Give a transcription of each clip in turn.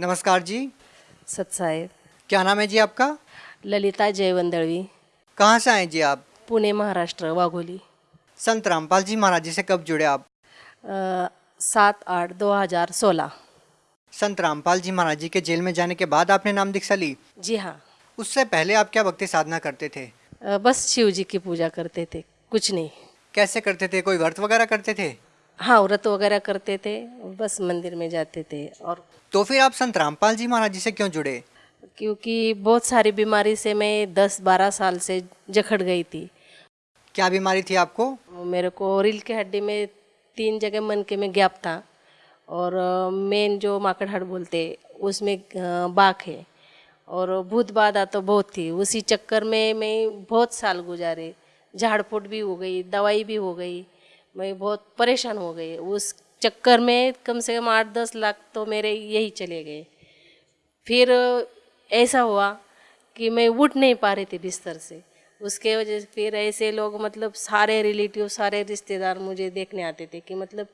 नमस्कार जी। सतसाहेब क्या नाम है जी आपका? ललिता जयवंदळवी। कहाँ से आए जी आप? पुणे महाराष्ट्र वाघोली। संत रामपाल जी महाराज जी से कब जुड़े आप? सात आठ दो हज़ार सोलह। संत रामपाल जी महाराज जी के जेल में जाने के बाद आपने नाम दीक्षा ली? जी हाँ। उससे पहले आप क्या भक्ति साधना करते थे? अ, बस शिव जी की पूजा करते थे कुछ नहीं। कैसे करते थे? कोई व्रत वगैरह करते थे? हाँ व्रत वगैरह करते थे बस मंदिर में जाते थे। और तो फिर आप संत रामपाल जी महाराज जी से क्यों जुड़े? क्योंकि बहुत सारी बीमारी से मैं दस बारह साल से जखड़ गई थी। क्या बीमारी थी आपको? मेरे को रील के हड्डी में तीन जगह मन के में गैप था। और मेन जो माकड़हाड़ बोलते उसमें बाक है। और भूत बाधा तो बहुत थी। उसी चक्कर में मैं बहुत साल गुजारे। झाड़ फूट भी हो गई दवाई भी हो गई। मैं बहुत परेशान हो गई। उस चक्कर में कम से कम आठ दस लाख तो मेरे यही चले गए। फिर ऐसा हुआ कि मैं उठ नहीं पा रही थी बिस्तर से। उसके वजह से फिर ऐसे लोग मतलब सारे रिलेटिव, सारे रिश्तेदार मुझे देखने आते थे कि मतलब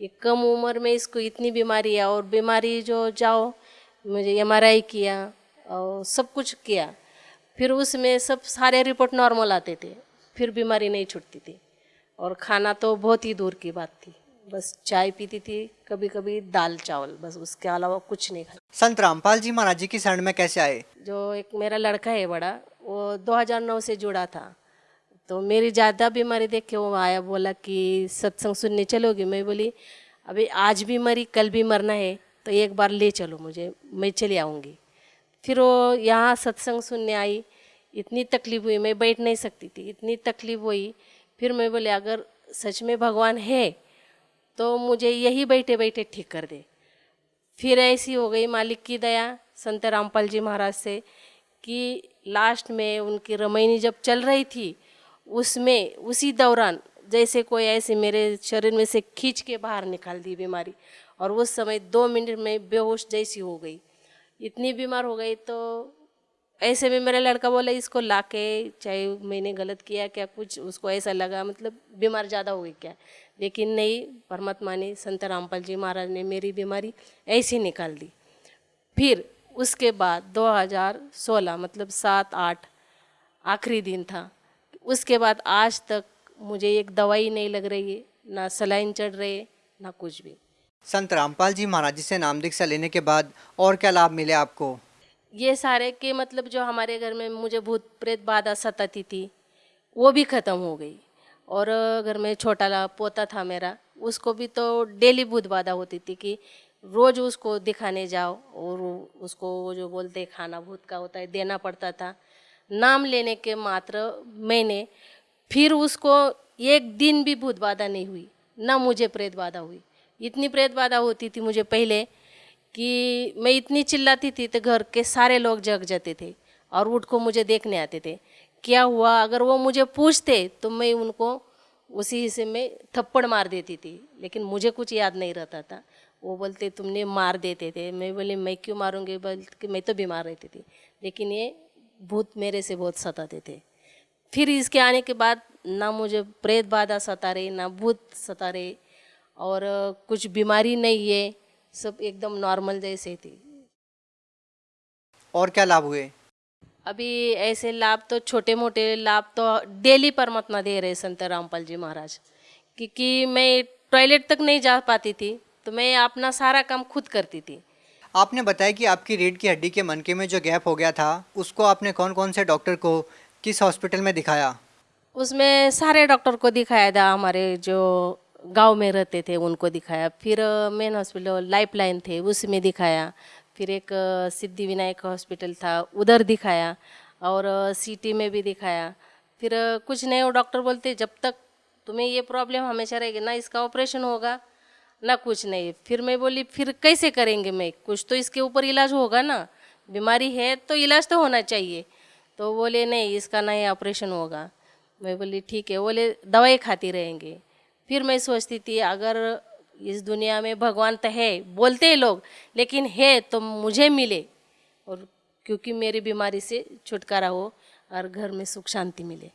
ये कम उम्र में इसको इतनी बीमारी है और बीमारी जो जाओ, मुझे एमआरआई किया और सब कुछ किया। फिर उसमें सब सारे रिपोर्ट नॉर्मल आते थे, फिर बीमारी नहीं छूटती थी। और खाना तो बहुत ही दूर की बात थी। बस चाय पीती थी कभी कभी दाल चावल बस उसके अलावा कुछ नहीं खाता संत रामपाल जी महाराज जी की शरण में कैसे आए? जो एक मेरा लड़का है बड़ा वो 2009 से जुड़ा था। तो मेरी ज़्यादा बीमारी देख के वो आया बोला कि सत्संग सुनने चलोगी? मैं बोली अभी आज भी मरी कल भी मरना है तो एक बार ले चलो मुझे मैं चली आऊँगी। फिर वो यहाँ सत्संग सुनने आई। इतनी तकलीफ़ हुई मैं बैठ नहीं सकती थी। इतनी तकलीफ़ हुई फिर मैं बोले, अगर सच में भगवान है तो मुझे यही बैठे बैठे ठीक कर दे। फिर ऐसी हो गई मालिक की दया संत रामपाल जी महाराज से, कि लास्ट में उनकी रमैनी जब चल रही थी, उसमें, उसी दौरान जैसे कोई ऐसे मेरे शरीर में से खींच के बाहर निकाल दी बीमारी, और उस समय दो मिनट में बेहोश जैसी हो गई। इतनी बीमार हो गई तो ऐसे में मेरा लड़का बोला, इसको ला के चाहे मैंने गलत किया क्या कुछ, उसको ऐसा लगा मतलब बीमार ज़्यादा हो गई क्या? लेकिन नहीं, परमात्मा ने संत रामपाल जी महाराज ने मेरी बीमारी ऐसी निकाल दी। फिर उसके बाद 2016 मतलब सात आठ, आखिरी दिन था। उसके बाद आज तक मुझे एक दवाई नहीं लग रही है, ना सलाइन चढ़ रही ना कुछ भी। संत रामपाल जी महाराज जी से नाम दीक्षा लेने के बाद और क्या लाभ मिले आपको? ये सारे के मतलब जो हमारे घर में मुझे भूत प्रेत बाधा सताती थी, वो भी ख़त्म हो गई। और घर में छोटा ला पोता था मेरा, उसको भी तो डेली भूत बाधा होती थी कि रोज़ उसको दिखाने जाओ और उसको जो बोलते खाना भूत का होता है, देना पड़ता था। नाम लेने के मात्र मैंने फिर उसको एक दिन भी भूत बाधा नहीं हुई, ना मुझे प्रेत बाधा हुई। इतनी प्रेत बाधा होती थी मुझे पहले कि मैं इतनी चिल्लाती थी तो घर के सारे लोग जग जाते थे और उठ को मुझे देखने आते थे। क्या हुआ? अगर वो मुझे पूछते तो मैं उनको उसी हिस्से में थप्पड़ मार देती थी, लेकिन मुझे कुछ याद नहीं रहता था। वो बोलते, तुमने मार देते थे। मैं बोली, मैं क्यों मारूँगी? बल्कि मैं तो बीमार रहती थी, लेकिन ये भूत मेरे से बहुत सताते थे। फिर इसके आने के बाद ना मुझे प्रेत बाधा सता रहे, ना भूत सता रहे और कुछ बीमारी नहीं है। सब एकदम नॉर्मल जैसे थी। और क्या लाभ हुए? अभी ऐसे लाभ तो छोटे मोटे लाभ तो डेली परमात्मा दे रहे संत रामपाल जी महाराज क्योंकि मैं टॉयलेट तक नहीं जा पाती थी तो मैं अपना सारा काम खुद करती थी। आपने बताया कि आपकी रीढ़ की हड्डी के मनके में जो गैप हो गया था उसको आपने कौन कौन से डॉक्टर को किस हॉस्पिटल में दिखाया? उसमें सारे डॉक्टर को दिखाया था हमारे जो गाँव में रहते थे, उनको दिखाया। फिर मेन हॉस्पिटल लाइफ लाइन थे उसमें दिखाया। फिर एक सिद्धि विनायक हॉस्पिटल था, उधर दिखाया और सिटी में भी दिखाया। फिर कुछ नहीं डॉक्टर बोलते, जब तक तुम्हें ये प्रॉब्लम हमेशा रहेगी, ना इसका ऑपरेशन होगा, ना कुछ नहीं। फिर मैं बोली, फिर कैसे करेंगे मैं? कुछ तो इसके ऊपर इलाज होगा ना। बीमारी है तो इलाज तो होना चाहिए। तो बोले, नहीं, इसका नहीं ऑपरेशन होगा। मैं बोली, ठीक है। बोले, दवाई खाती रहेंगे। फिर मैं सोचती थी अगर इस दुनिया में भगवान तो है बोलते हैं लोग लेकिन है तो मुझे मिले। और क्योंकि मेरी बीमारी से छुटकारा हो और घर में सुख शांति मिले।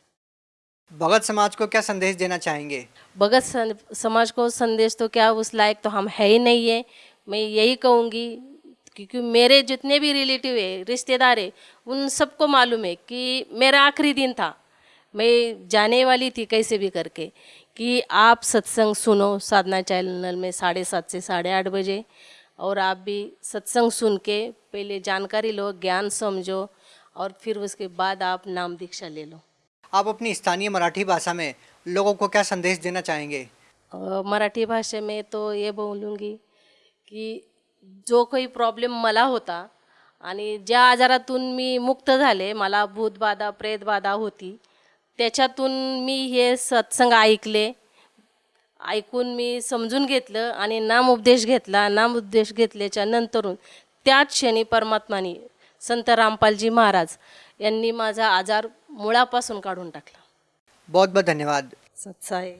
भगत समाज को क्या संदेश देना चाहेंगे? भगत समाज को संदेश तो क्या उस लायक तो हम है ही नहीं है। मैं यही कहूँगी क्योंकि मेरे जितने भी रिलेटिव है रिश्तेदार है उन सबको मालूम है कि मेरा आखिरी दिन था। मैं जाने वाली थी कैसे भी करके कि आप सत्संग सुनो साधना चैनल में साढ़े सात से साढ़े आठ बजे और आप भी सत्संग सुन के पहले जानकारी लो ज्ञान समझो और फिर उसके बाद आप नाम दीक्षा ले लो। आप अपनी स्थानीय मराठी भाषा में लोगों को क्या संदेश देना चाहेंगे? मराठी भाषा में तो ये बोलूँगी की जो काही प्रॉब्लेम मला होता आणि ज्या आजारातून मी मुक्त झाले मला भूतबाधा प्रेतबाधा होती त्याच्यातून मी हे सत्संग ऐकले ऐकून मी समजून घेतलं आणि नामोपदेश घेतला. नामोपदेश घेतल्याच्या नंतरून त्याच क्षणी परमात्माने संत रामपालजी महाराज यांनी माझा आजार मुळापासून काढून टाकला. बहुत बहुत धन्यवाद. सत्साई